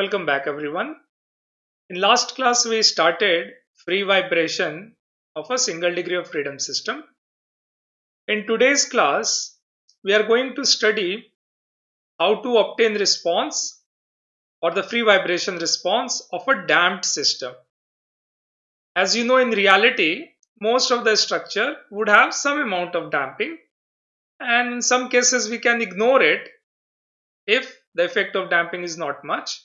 Welcome back everyone. In last class we started free vibration of a single degree of freedom system. In today's class we are going to study how to obtain response or the free vibration response of a damped system. As you know in reality most of the structure would have some amount of damping and in some cases we can ignore it if the effect of damping is not much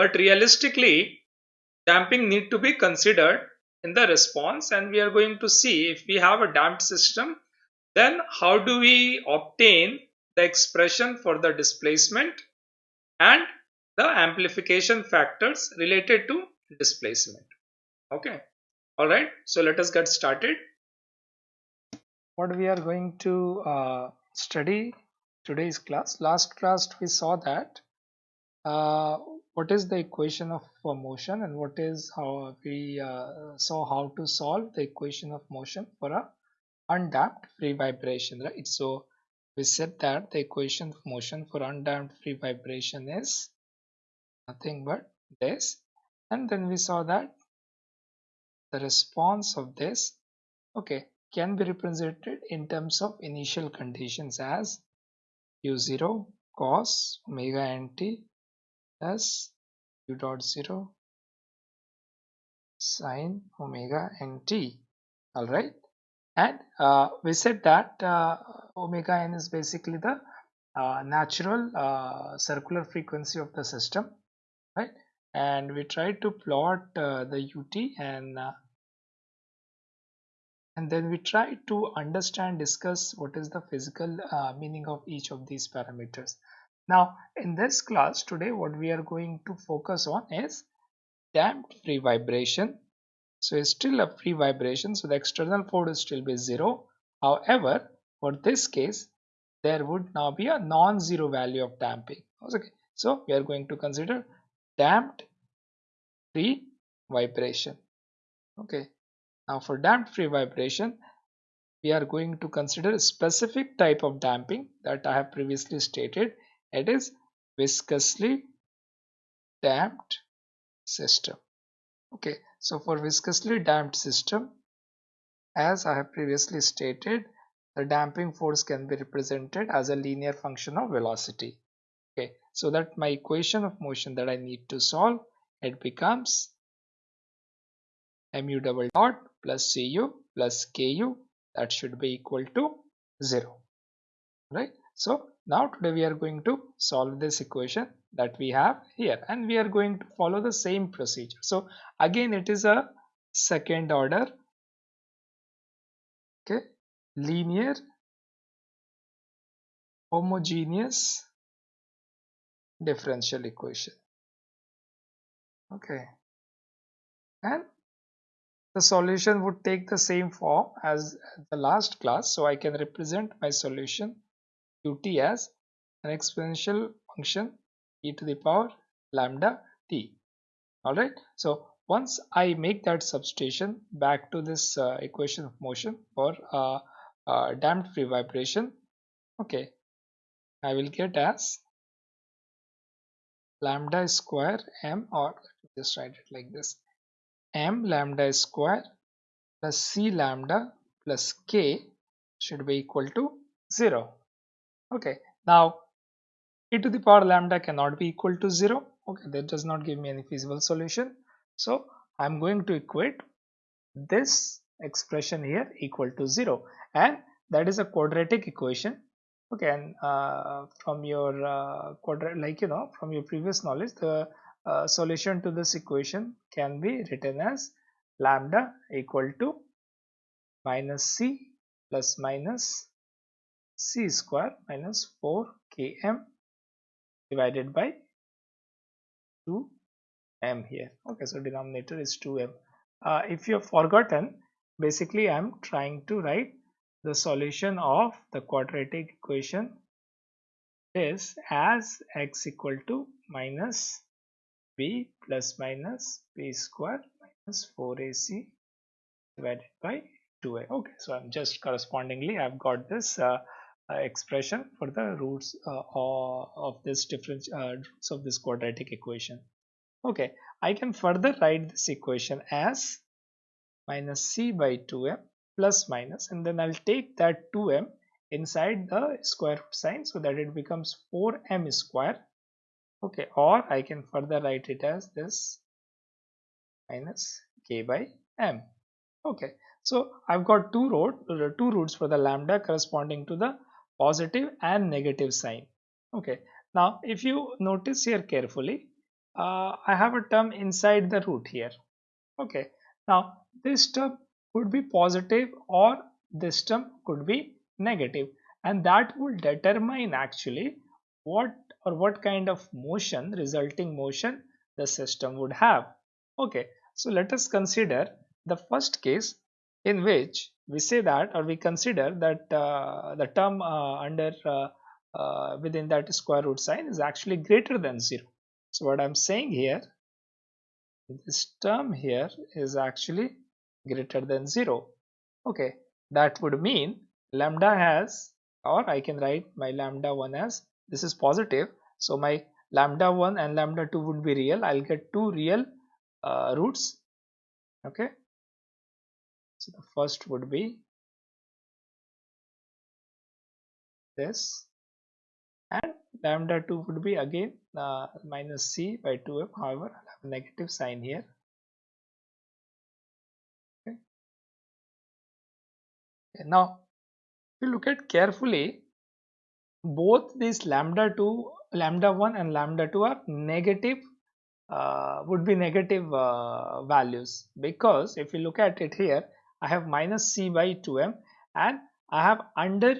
but realistically damping need to be considered in the response and we are going to see if we have a damped system then how do we obtain the expression for the displacement and the amplification factors related to displacement. Okay? All right? So let us get started. What we are going to uh, study today's class. Last class we saw that uh, what is the equation of motion and what is how we uh, saw how to solve the equation of motion for a undamped free vibration right? So we said that the equation of motion for undamped free vibration is nothing but this. And then we saw that the response of this okay can be represented in terms of initial conditions as u0 cos omega nt plus u dot 0 sine omega nt all right and uh, we said that uh, omega n is basically the uh, natural uh, circular frequency of the system right? And we tried to plot uh, the ut and uh, and then we try to understand discuss what is the physical meaning of each of these parameters now in this class today what we are going to focus on is damped free vibration. So it's still a free vibration so the external force still be zero. However for this case there would now be a non-zero value of damping. Okay so we are going to consider damped free vibration. Okay now for damped free vibration, we are going to consider a specific type of damping that I have previously stated. It is viscously damped system. Okay, so for viscously damped system, as I have previously stated, the damping force can be represented as a linear function of velocity. Okay, so that my equation of motion that I need to solve, it becomes mu double dot plus cu plus ku that should be equal to 0 right so now today we are going to solve this equation that we have here and we are going to follow the same procedure. So again it is a second order okay? Linear homogeneous differential equation okay? And the solution would take the same form as the last class so I can represent my solution ut as an exponential function e to the power lambda t. Alright so once I make that substitution back to this uh, equation of motion for uh, uh, damped free vibration okay I will get as lambda square m or just write it like this m lambda square plus c lambda plus k should be equal to 0 okay. Now e to the power lambda cannot be equal to 0 okay that does not give me any feasible solution. So i'm going to equate this expression here equal to 0 and that is a quadratic equation. Okay and uh, from your uh, quadrat like you know from your previous knowledge the uh, solution to this equation can be written as lambda equal to minus c plus minus c square minus 4 km divided by 2m here. Okay so denominator is 2m uh, if you have forgotten basically i am trying to write the solution of the quadratic equation is as x equal to minus b plus minus b square minus 4ac divided by 2a okay so i'm just correspondingly i've got this uh, expression for the roots uh, of this different uh, roots of this quadratic equation. Okay, I can further write this equation as minus c by 2m plus minus and then I'll take that 2m inside the square root sign so that it becomes 4m square. Okay or I can further write it as this minus k by m. Okay so I've got two root two roots for the lambda corresponding to the positive and negative sign. Okay. Now if you notice here carefully uh, I have a term inside the root here. Okay. Now this term could be positive or this term could be negative and that will determine actually what or what kind of motion resulting motion the system would have. Okay. So let us consider the first case in which we say that or we consider that uh, the term uh, under uh, uh within that square root sign is actually greater than 0 so what i'm saying here this term here is actually greater than 0 okay that would mean lambda has or I can write my lambda 1 as this is positive. So my lambda 1 and lambda 2 would be real. I'll get two real uh, roots. Okay so the first would be this. And lambda 2 would be again uh, minus c by 2m however I'll have a negative sign here. Okay. okay now if you look at carefully both these lambda 2 lambda 1 and lambda 2 are negative uh, would be negative uh, values. Because if you look at it here I have minus c by 2m and I have under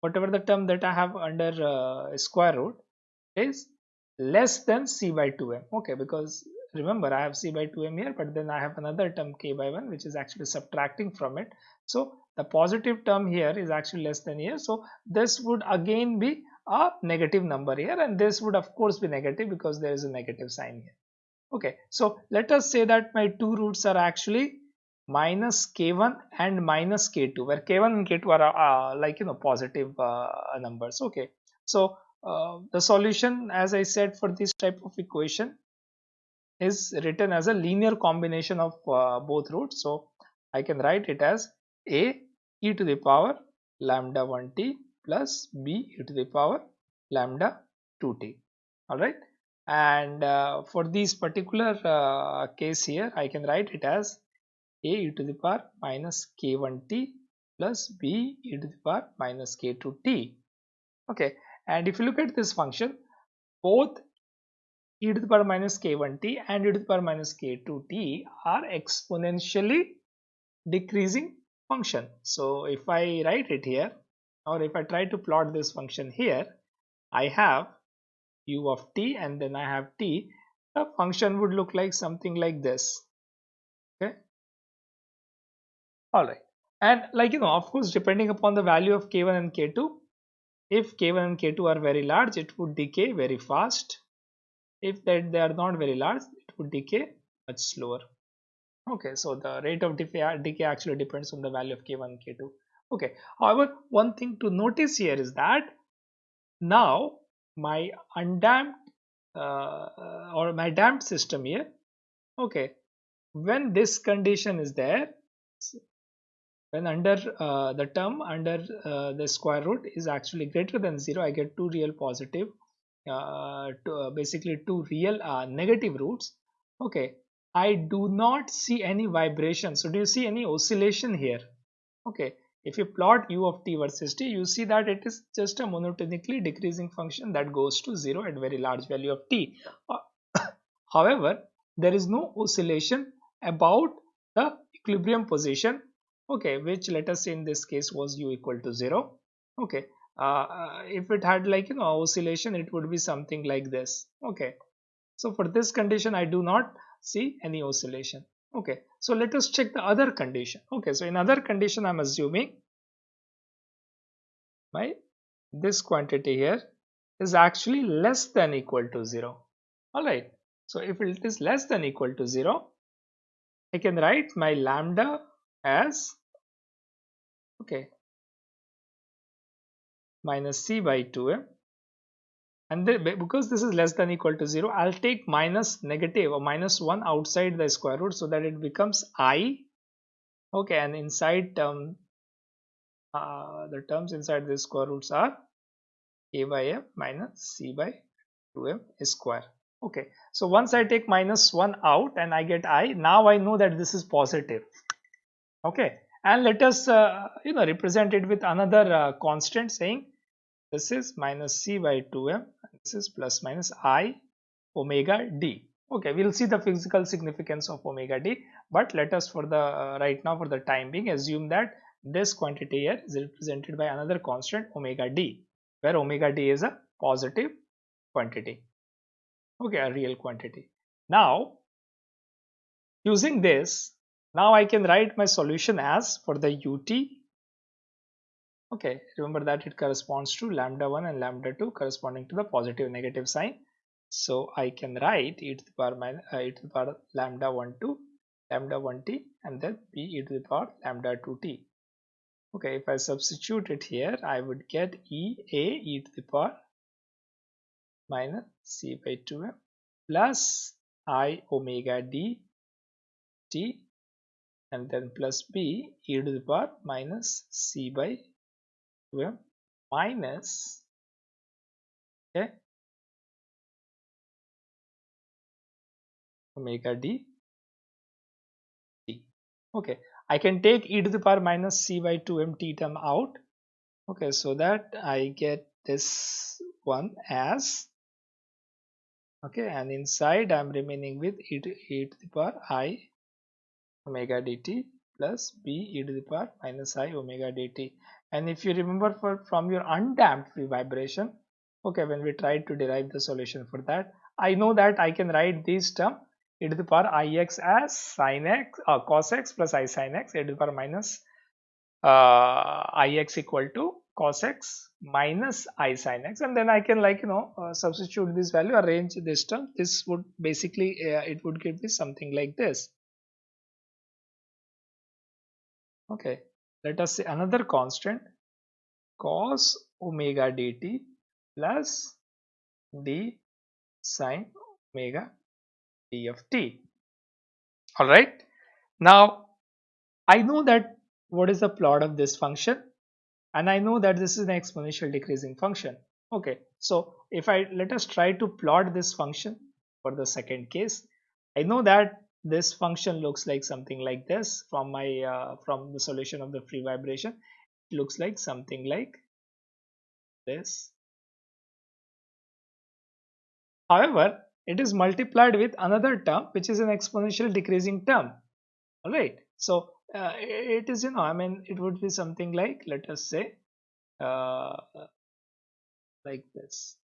whatever the term that I have under uh, square root is less than c by 2m okay because remember I have c by 2m here but then I have another term k by 1 which is actually subtracting from it. So the positive term here is actually less than here. So this would again be a negative number here and this would of course be negative because there is a negative sign here. Okay so let us say that my two roots are actually minus k1 and minus k2 where k1 and k2 are uh, like you know positive uh, numbers. Okay. So uh, the solution as I said for this type of equation is written as a linear combination of uh, both roots. So I can write it as a e to the power lambda 1t plus b e to the power lambda 2t all right? And uh, for this particular uh, case here I can write it as a e to the power minus k1t plus b e to the power minus k2t okay and if you look at this function both e to the power minus k1t and e to the power minus k2t are exponentially decreasing function. So if I write it here or if I try to plot this function here I have u of t and then I have t. The function would look like something like this all right and like you know of course depending upon the value of k1 and k2 if k1 and k2 are very large it would decay very fast. If that they are not very large it would decay much slower. Okay so the rate of decay, actually depends on the value of k1 k2 okay however one thing to notice here is that now my undamped uh, or my damped system here okay when this condition is there when under uh, the term under uh, the square root is actually greater than 0 I get two real positive uh, to, uh, basically two real uh, negative roots okay I do not see any vibration. So do you see any oscillation here? Okay. If you plot u of t versus t, you see that it is just a monotonically decreasing function that goes to 0 at very large value of t. Uh, however, there is no oscillation about the equilibrium position, okay, which let us say in this case was u equal to 0. Okay, uh, uh, if it had like you know oscillation, it would be something like this. Okay, so for this condition, I do not see any oscillation okay so let us check the other condition okay so in other condition i'm assuming my this quantity here is actually less than equal to 0 all right so if it is less than equal to 0 i can write my lambda as okay. minus c by 2m eh? and they, because this is less than equal to 0 I'll take minus negative or minus 1 outside the square root so that it becomes i. Okay and inside term uh, the terms inside the square roots are a by m minus c by 2m eh, square. Okay so once I take minus 1 out and I get i now I know that this is positive okay. And let us uh, you know represent it with another uh, constant saying this is minus c by 2m this is plus minus i omega d. Okay we'll see the physical significance of omega d but let us for the uh, right now for the time being assume that this quantity here is represented by another constant omega d where omega d is a positive quantity. Okay a real quantity. Now using this now I can write my solution as for the ut. Okay remember that it corresponds to lambda 1 and lambda 2 corresponding to the positive negative sign. So I can write e to the power minus uh, e to the power lambda 1 2 lambda 1 t and then b e to the power lambda 2 t. Okay if I substitute it here I would get e a e to the power minus c by 2m plus i omega d t and then plus b e to the power minus c by 2m minus okay? Omega d. T okay I can take e to the power minus c by 2m t term out. Okay so that I get this one as okay and inside I'm remaining with e to, e to the power i omega dt plus b e to the power minus i omega dt. And if you remember for from your undamped free vibration okay when we tried to derive the solution for that I know that I can write this term e to the power ix as sin x or uh, cos x plus i sin x e to the power minus uh, ix equal to cos x minus i sin x. And then I can like you know uh, substitute this value arrange this term. This would basically uh, it would give me something like this okay. Let us say another constant cos omega dt plus d sine omega d of t all right now i know that what is the plot of this function and i know that this is an exponential decreasing function. Okay. So if i let us try to plot this function for the second case. I know that this function looks like something like this from my uh, from the solution of the free vibration. It looks like something like this. However it is multiplied with another term which is an exponential decreasing term. All right. So uh, it is you know i mean it would be something like let us say uh, like this.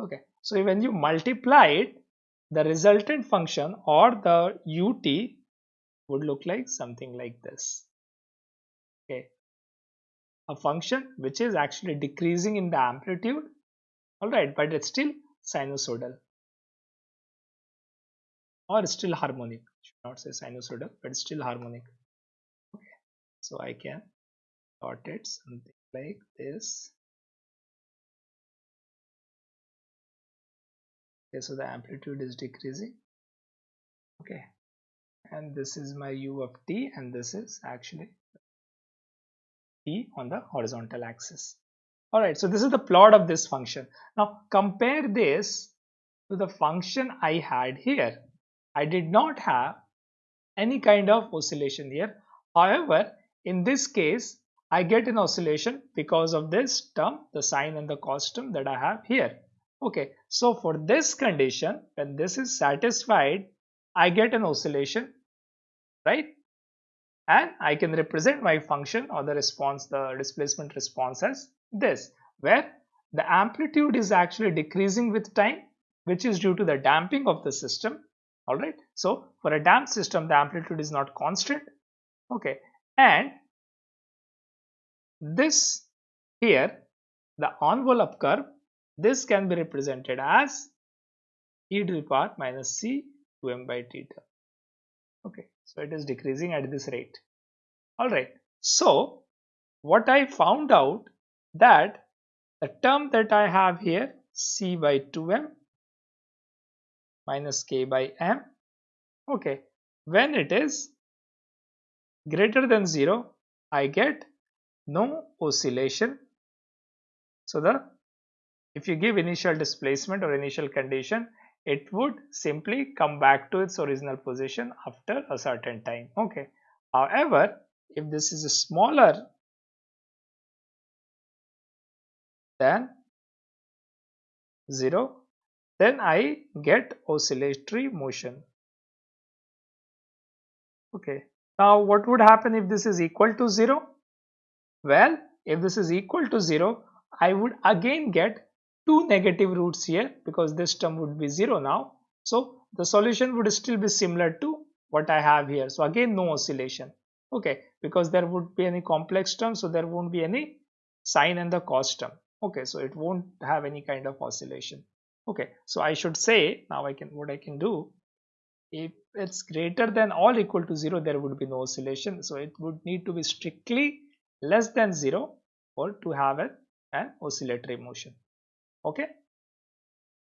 Okay. So when you multiply it the resultant function or the ut would look like something like this. Okay. A function which is actually decreasing in the amplitude. All right but it's still sinusoidal. Or still harmonic. Should not say sinusoidal but still harmonic. Okay. So i can plot it something like this okay so the amplitude is decreasing. Okay and this is my u of t and this is actually t on the horizontal axis. All right so this is the plot of this function. Now compare this to the function i had here. I did not have any kind of oscillation here. However in this case i get an oscillation because of this term the sine and the cos term that i have here Okay, so for this condition, when this is satisfied, I get an oscillation, right? And I can represent my function or the response, the displacement response as this, where the amplitude is actually decreasing with time, which is due to the damping of the system. All right. So for a damped system, the amplitude is not constant. Okay. And this here, the envelope curve this can be represented as e to the power minus c 2m by theta. Okay, so it is decreasing at this rate. All right. So what I found out that the term that I have here c by 2m minus k by m okay when it is greater than 0 I get no oscillation so the if you give initial displacement or initial condition it would simply come back to its original position after a certain time. Okay. However if this is smaller than 0 then I get oscillatory motion. Okay. Now what would happen if this is equal to 0 well if this is equal to 0 I would again get two negative roots here because this term would be 0 now. So the solution would still be similar to what I have here. So again no oscillation. Okay, because there would be any complex term so there won't be any sine and the cos term. Okay, so it won't have any kind of oscillation. Okay, so I should say now I can what I can do if it's greater than or equal to 0 there would be no oscillation so it would need to be strictly less than 0 or to have an, an oscillatory motion okay?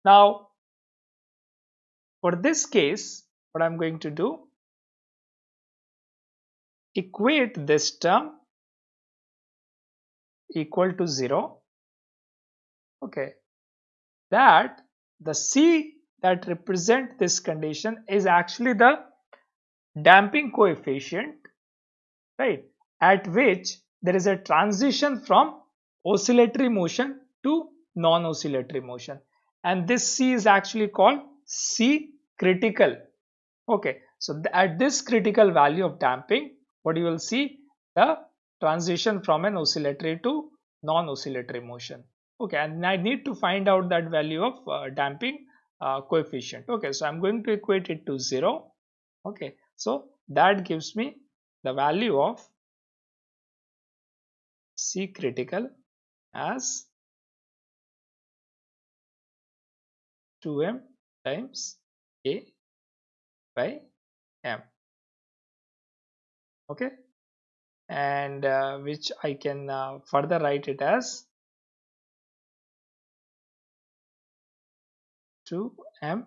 Now for this case what i'm going to do equate this term equal to 0 okay? That the c that represent this condition is actually the damping coefficient right? At which there is a transition from oscillatory motion to non-oscillatory motion. And this C is actually called C critical. Okay so th at this critical value of damping what you will see? The transition from an oscillatory to non-oscillatory motion. Okay and I need to find out that value of uh, damping uh, coefficient. Okay so I'm going to equate it to 0 okay so that gives me the value of C critical as 2m times a by m. Okay? And uh, which I can uh, further write it as 2m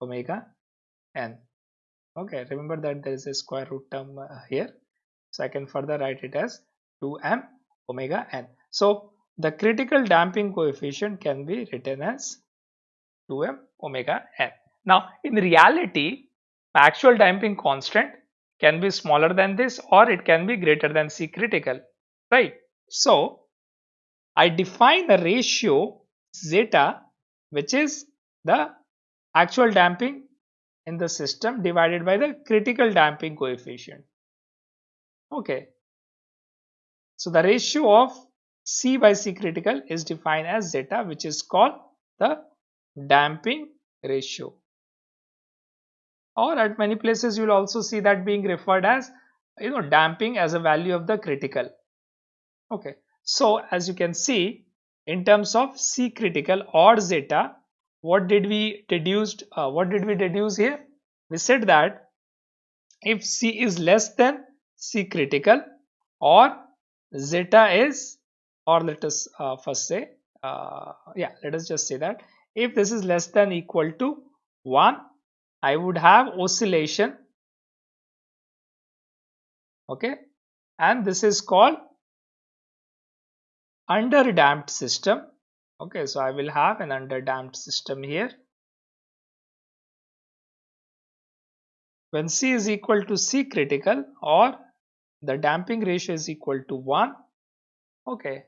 omega n. Okay remember that there is a square root term uh, here. So I can further write it as 2m omega n. So the critical damping coefficient can be written as 2m omega n. Now in reality actual damping constant can be smaller than this or it can be greater than C critical right. So I define a ratio zeta which is the actual damping in the system divided by the critical damping coefficient. Okay. So the ratio of C by C critical is defined as zeta which is called the damping ratio. Or at many places you will also see that being referred as you know damping as a value of the critical. Okay. So as you can see in terms of C critical or zeta what did we deduced uh, what did we deduce here? We said that if C is less than C critical or zeta is or let us uh, first say uh, yeah let us just say that if this is less than equal to 1 I would have oscillation okay and this is called under damped system okay so I will have an under damped system here. When C is equal to C critical or the damping ratio is equal to 1 okay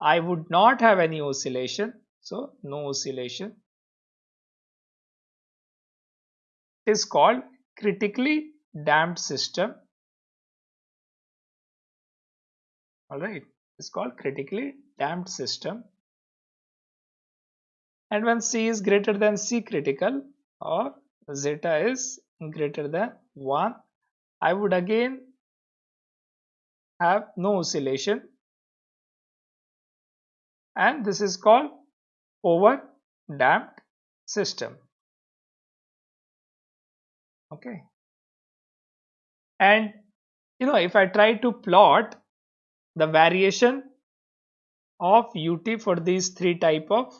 I would not have any oscillation. So no oscillation. It is called critically damped system. All right. It's called critically damped system. And when C is greater than C critical or zeta is greater than 1 I would again have no oscillation and this is called over damped system. Okay. And you know if I try to plot the variation of ut for these three type of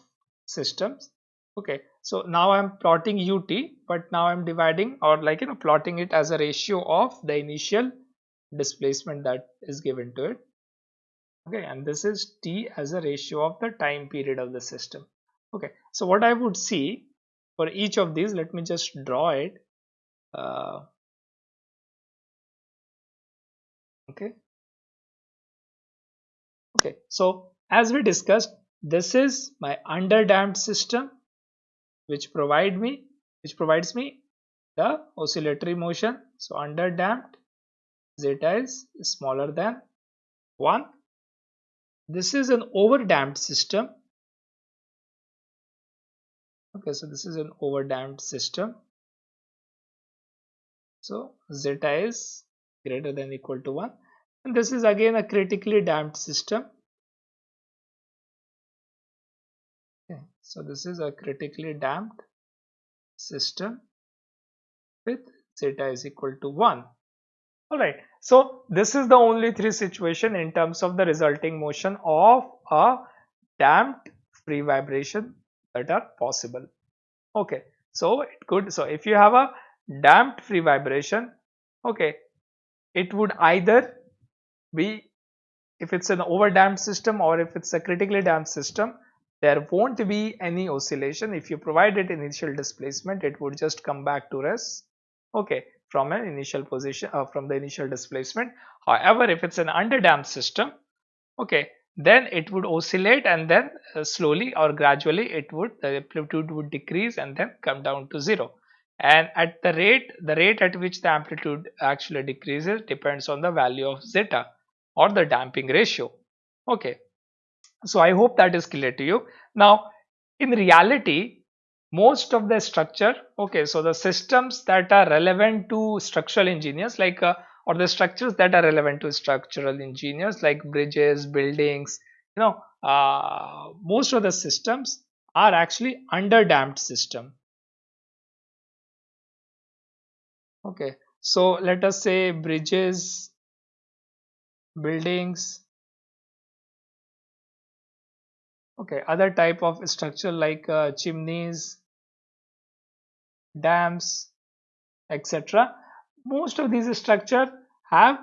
systems okay. So now i'm plotting ut but now i'm dividing or like you know plotting it as a ratio of the initial displacement that is given to it okay and this is t as a ratio of the time period of the system. Okay so what i would see for each of these let me just draw it. Uh, okay. Okay so as we discussed this is my underdamped system which provide me which provides me the oscillatory motion. So underdamped zeta is smaller than 1 this is an overdamped system. Okay so this is an overdamped system. So zeta is greater than equal to 1 and this is again a critically damped system. Okay so this is a critically damped system with zeta is equal to 1 all right so this is the only three situation in terms of the resulting motion of a damped free vibration that are possible. Okay so it could so if you have a damped free vibration okay it would either be if it's an over damped system or if it's a critically damped system there won't be any oscillation. If you provide it initial displacement it would just come back to rest. Okay from an initial position uh, from the initial displacement. However if it's an under damped system okay then it would oscillate and then uh, slowly or gradually it would the amplitude would decrease and then come down to zero. And at the rate the rate at which the amplitude actually decreases depends on the value of zeta or the damping ratio. Okay. So i hope that is clear to you. Now in reality most of the structure okay so the systems that are relevant to structural engineers like uh, or the structures that are relevant to structural engineers like bridges buildings you know uh, most of the systems are actually under damped system. Okay so let us say bridges buildings okay other type of structure like uh, chimneys dams etc most of these structure have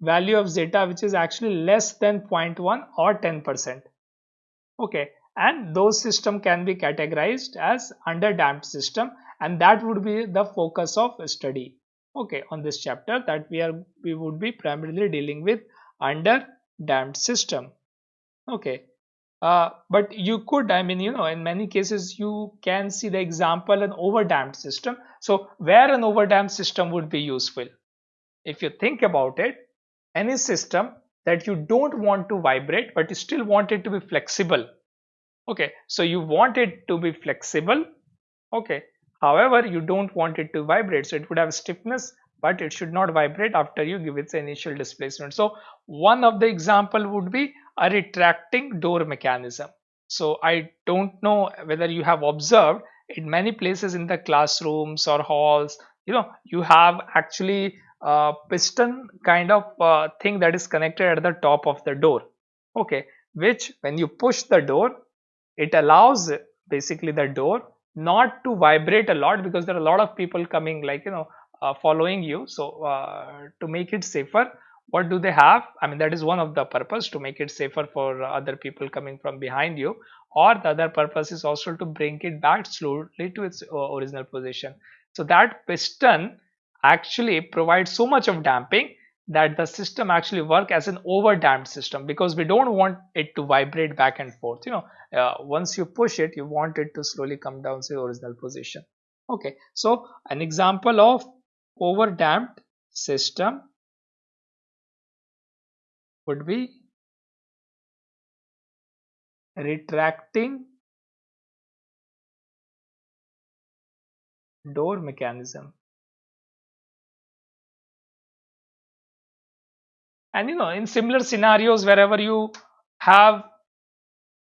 value of zeta which is actually less than 0.1 or 10 percent. Okay and those system can be categorized as under damped system and that would be the focus of study. Okay on this chapter that we are we would be primarily dealing with under damped system. Okay uh, but you could i mean you know in many cases you can see the example an overdamped system. So where an overdamped system would be useful? If you think about it any system that you don't want to vibrate but you still want it to be flexible. Okay so you want it to be flexible. Okay however you don't want it to vibrate so it would have stiffness but it should not vibrate after you give its initial displacement. So one of the example would be a retracting door mechanism. So i don't know whether you have observed in many places in the classrooms or halls you know you have actually a piston kind of uh, thing that is connected at the top of the door. Okay which when you push the door it allows basically the door not to vibrate a lot because there are a lot of people coming like you know uh, following you. So uh, to make it safer what do they have? I mean that is one of the purpose to make it safer for other people coming from behind you. Or the other purpose is also to bring it back slowly to its uh, original position. So that piston actually provides so much of damping that the system actually work as an over damped system because we don't want it to vibrate back and forth you know. Uh, once you push it you want it to slowly come down to the original position. Okay so an example of over damped system would be retracting door mechanism. And you know in similar scenarios wherever you have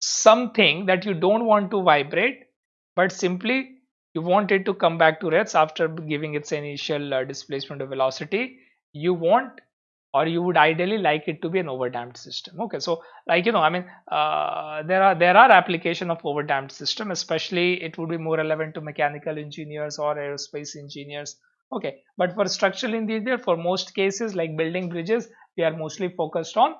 something that you don't want to vibrate but simply you want it to come back to rest after giving its initial uh, displacement of velocity you want or you would ideally like it to be an overdamped system. Okay so like you know i mean uh, there are there are application of overdamped system especially it would be more relevant to mechanical engineers or aerospace engineers. Okay but for structural engineer for most cases like building bridges we are mostly focused on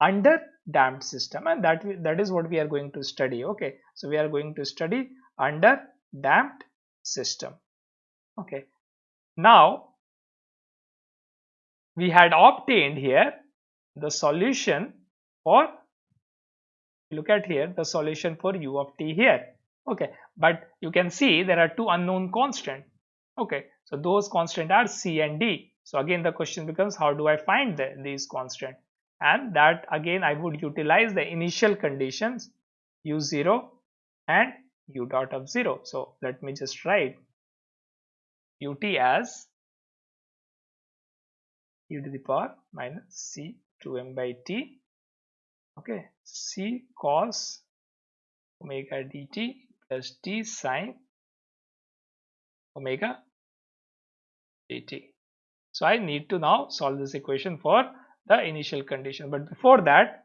under damped system and that that is what we are going to study. Okay so we are going to study under damped system. Okay now we had obtained here the solution for look at here the solution for u of t here. Okay but you can see there are two unknown constant okay so those constant are c and d. So again the question becomes how do i find the, these constant and that again i would utilize the initial conditions u0 and u dot of 0 so let me just write ut as e to the power minus c 2m by t. Okay c cos omega dt plus t sine omega dt so i need to now solve this equation for the initial condition. But before that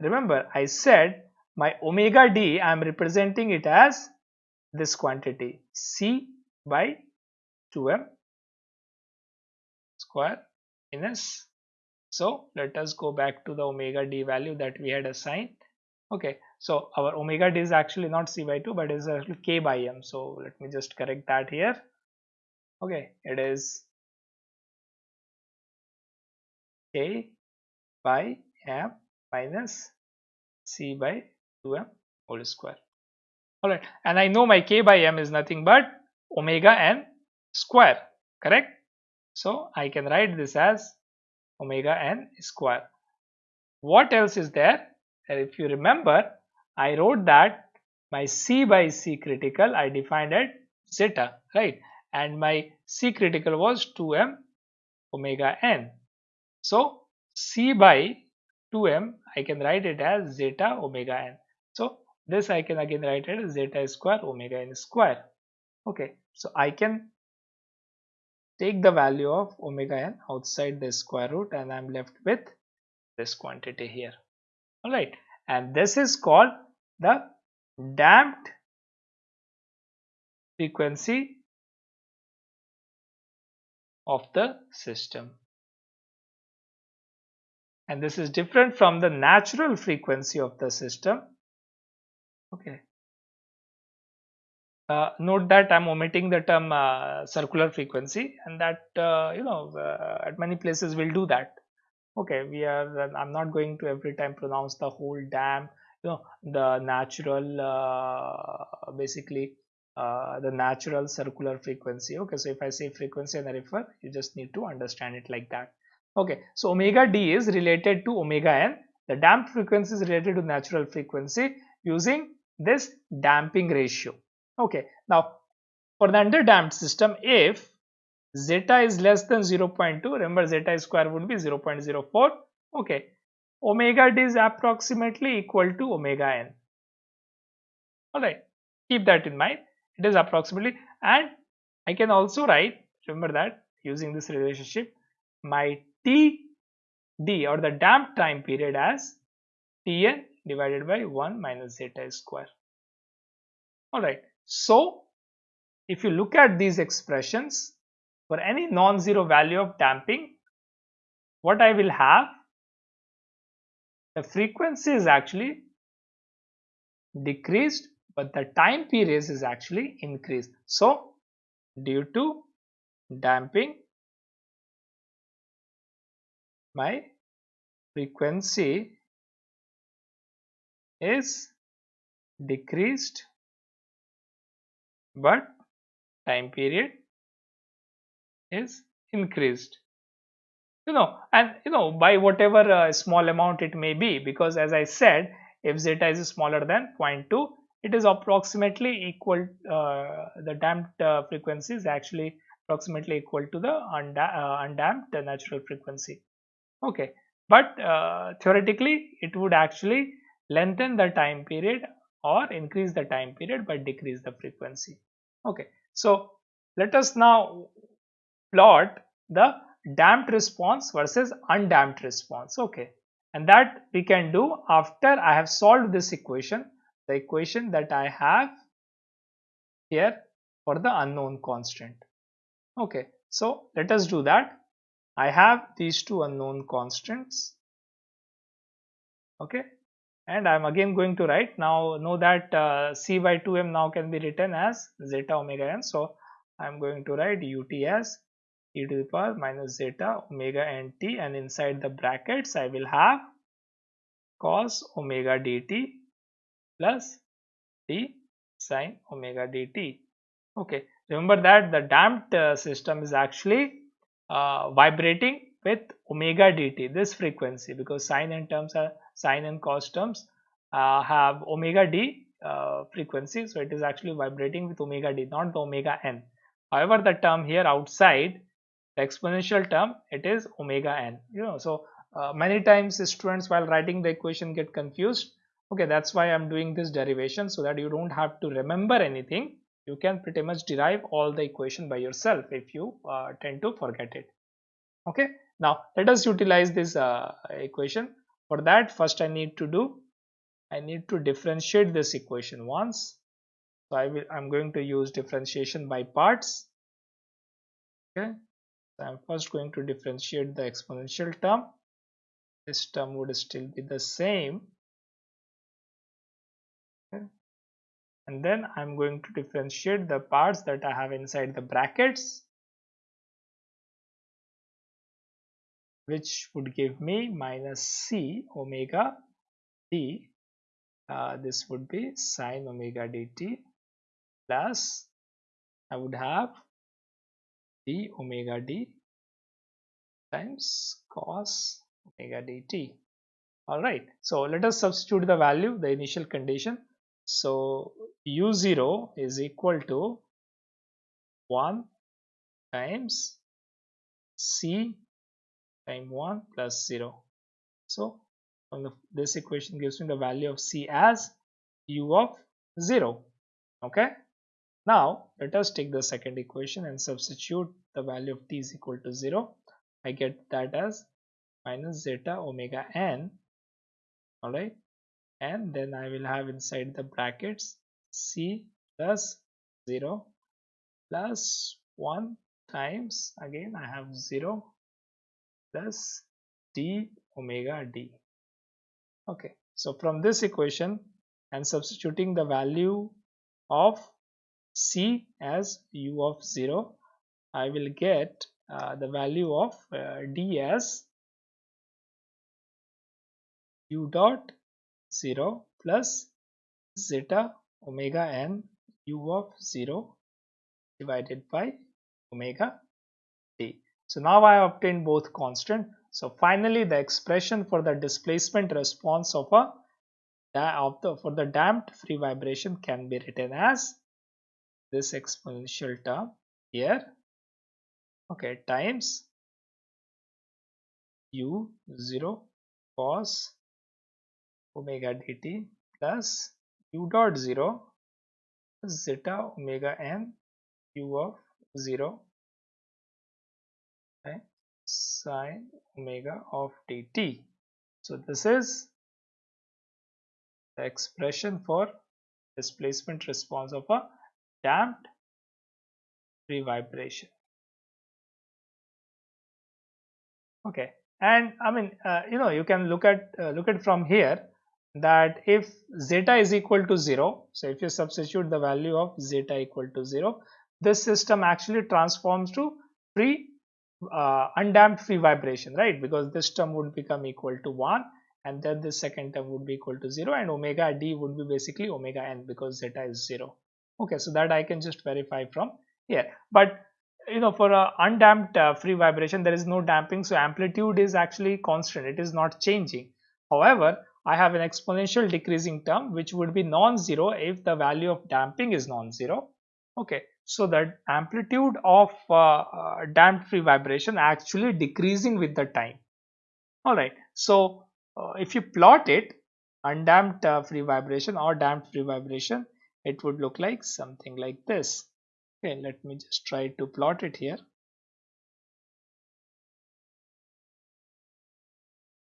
remember i said my omega d i am representing it as this quantity c by 2m square minus so let us go back to the omega d value that we had assigned. Okay so our omega d is actually not c by 2 but is actually k by m. So let me just correct that here. Okay it is k by m minus c by 2m whole square. All right and i know my k by m is nothing but omega n square correct so I can write this as omega n square. What else is there? If you remember, I wrote that my C by C critical I defined at zeta, right? And my C critical was 2m omega n. So C by 2m I can write it as zeta omega n. So this I can again write it as zeta square omega n square. Okay, so I can take the value of omega n outside the square root and I'm left with this quantity here. Alright and this is called the damped frequency of the system. And this is different from the natural frequency of the system. Okay uh, note that I'm omitting the term uh, circular frequency and that uh, you know uh, at many places we'll do that. Okay we are I'm not going to every time pronounce the whole damn you know the natural uh, basically uh, the natural circular frequency. Okay so if I say frequency and I refer you just need to understand it like that. Okay so omega d is related to omega n. The damped frequency is related to natural frequency using this damping ratio Okay, now for the underdamped system, if zeta is less than 0.2, remember zeta square would be 0.04. Okay, omega d is approximately equal to omega n. Alright, keep that in mind. It is approximately, and I can also write, remember that using this relationship, my T d or the damped time period as Tn divided by 1 minus zeta square. Alright, so, if you look at these expressions, for any non-zero value of damping, what I will have, the frequency is actually decreased, but the time period is actually increased. So, due to damping, my frequency is decreased but time period is increased. You know and you know by whatever uh, small amount it may be because as I said if zeta is smaller than 0.2 it is approximately equal uh, the damped uh, frequency is actually approximately equal to the unda uh, undamped natural frequency. Okay but uh, theoretically it would actually lengthen the time period or increase the time period but decrease the frequency. Okay so let us now plot the damped response versus undamped response. Okay and that we can do after I have solved this equation. The equation that I have here for the unknown constant. Okay so let us do that. I have these two unknown constants. Okay and I'm again going to write. Now know that uh, c by 2m now can be written as zeta omega n. So I'm going to write ut as e to the power minus zeta omega n t. And inside the brackets I will have cos omega dt plus d sine omega dt okay. Remember that the damped uh, system is actually uh, vibrating with omega dt this frequency because sine and terms are sine and cos terms uh, have omega d uh, frequency. So it is actually vibrating with omega d not the omega n. However the term here outside the exponential term it is omega n you know. So uh, many times students while writing the equation get confused. Okay that's why i'm doing this derivation so that you don't have to remember anything. You can pretty much derive all the equation by yourself if you uh, tend to forget it. Okay now let us utilize this uh, equation for that first I need to do I need to differentiate this equation once. So I will I'm going to use differentiation by parts. Okay. So I'm first going to differentiate the exponential term. This term would still be the same. Okay. And then I'm going to differentiate the parts that I have inside the brackets which would give me minus c omega d. Uh, this would be sine omega dt plus I would have d omega d times cos omega dt alright so let us substitute the value the initial condition. So u0 is equal to 1 times c time 1 plus 0 so the, this equation gives me the value of c as u of 0 okay? Now let us take the second equation and substitute the value of t is equal to 0 i get that as minus zeta omega n. Alright? And then I will have inside the brackets c plus 0 plus 1 times again I have 0 plus d omega d okay so from this equation and substituting the value of c as u of 0 I will get uh, the value of uh, d as u dot 0 plus zeta omega n u of 0 divided by omega. So now I have obtained both constant. So finally the expression for the displacement response of a of the for the damped free vibration can be written as this exponential term here okay times u 0 cos omega dt plus u dot 0 zeta omega n u of 0 okay, sine omega of dt. So this is the expression for displacement response of a damped free vibration. Okay, and I mean, uh, you know, you can look at uh, look at from here that if zeta is equal to 0 so if you substitute the value of zeta equal to 0 this system actually transforms to free uh, undamped free vibration right? Because this term would become equal to 1 and then the second term would be equal to 0 and omega d would be basically omega n because zeta is 0 okay so that I can just verify from here. But you know for a undamped uh, free vibration there is no damping so amplitude is actually constant. It is not changing. However I have an exponential decreasing term which would be non-zero if the value of damping is non-zero. Okay, so, that amplitude of uh, uh, damped free vibration actually decreasing with the time. Alright, so uh, if you plot it undamped uh, free vibration or damped free vibration, it would look like something like this. Okay, let me just try to plot it here.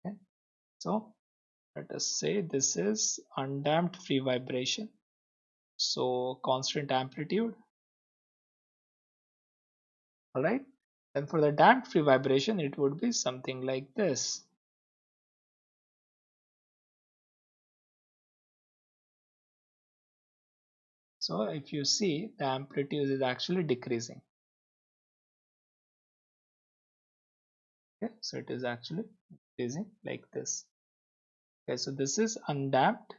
Okay. So let us say this is undamped free vibration. So constant amplitude all right and for the damped free vibration it would be something like this. So if you see the amplitude is actually decreasing. Okay? So it is actually decreasing like this. Okay so this is undamped.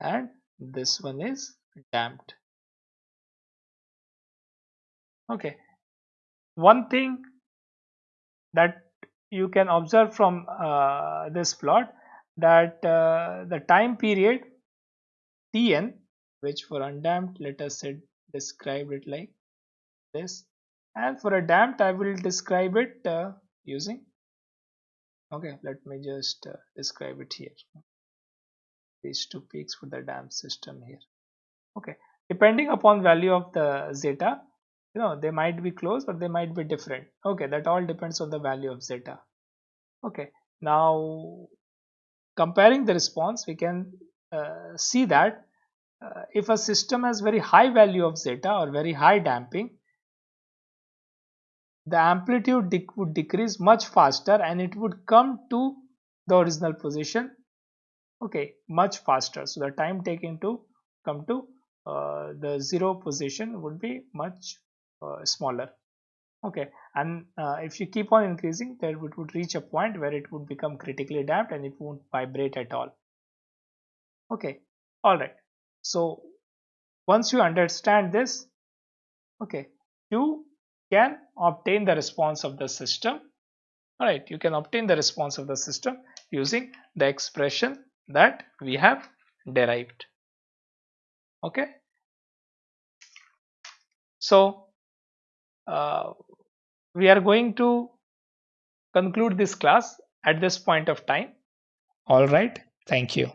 And this one is damped okay. One thing that you can observe from uh, this plot that uh, the time period tn which for undamped let us say describe it like this. And for a damped I will describe it uh, using okay let me just uh, describe it here. These two peaks for the damped system here. Okay. Depending upon value of the zeta you know they might be close or they might be different. Okay that all depends on the value of zeta. Okay now comparing the response we can uh, see that uh, if a system has very high value of zeta or very high damping the amplitude would decrease much faster and it would come to the original position okay much faster. So the time taken to come to uh, the zero position would be much smaller. Okay and uh, if you keep on increasing there it would reach a point where it would become critically damped and it won't vibrate at all. Okay all right. So once you understand this okay you can obtain the response of the system. All right you can obtain the response of the system using the expression that we have derived. Okay? So uh, we are going to conclude this class at this point of time. All right. Thank you